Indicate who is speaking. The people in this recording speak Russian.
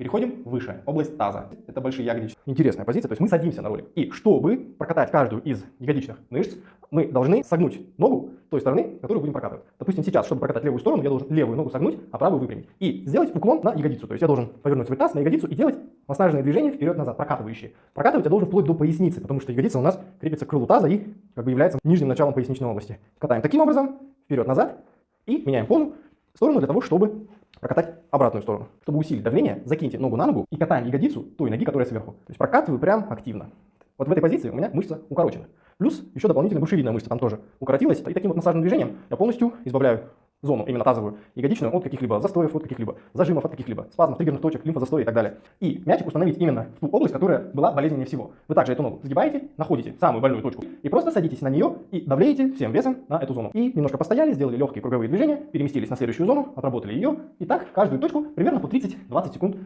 Speaker 1: Переходим выше, область таза. Это большие ягодицы. Интересная позиция, то есть мы садимся на ролик. И чтобы прокатать каждую из ягодичных мышц, мы должны согнуть ногу той стороны, которую будем прокатывать. Допустим, сейчас, чтобы прокатать левую сторону, я должен левую ногу согнуть, а правую выпрямить. И сделать уклон на ягодицу. То есть я должен повернуть свой таз на ягодицу и делать массажные движения вперед-назад, прокатывающие. Прокатывать я должен вплоть до поясницы, потому что ягодица у нас крепится к крылу таза и как бы является нижним началом поясничной области. Катаем таким образом, вперед-назад и меняем позу в сторону для того, чтобы прокатать обратную сторону. Чтобы усилить давление, закиньте ногу на ногу и катаем ягодицу той ноги, которая сверху. То есть прокатываю прям активно. Вот в этой позиции у меня мышца укорочена. Плюс еще дополнительно грушевидная мышца там тоже укоротилась. И таким вот массажным движением я полностью избавляю зону, именно тазовую, ягодичную, от каких-либо застоев, от каких-либо зажимов, от каких-либо спазмов, триггерных точек, лимфозастоя и так далее. И мячик установить именно в ту область, которая была болезненнее всего. Вы также эту ногу сгибаете, находите самую больную точку и просто садитесь на нее и давлеете всем весом на эту зону. И немножко постояли, сделали легкие круговые движения, переместились на следующую зону, отработали ее. И так каждую точку примерно по 30-20 секунд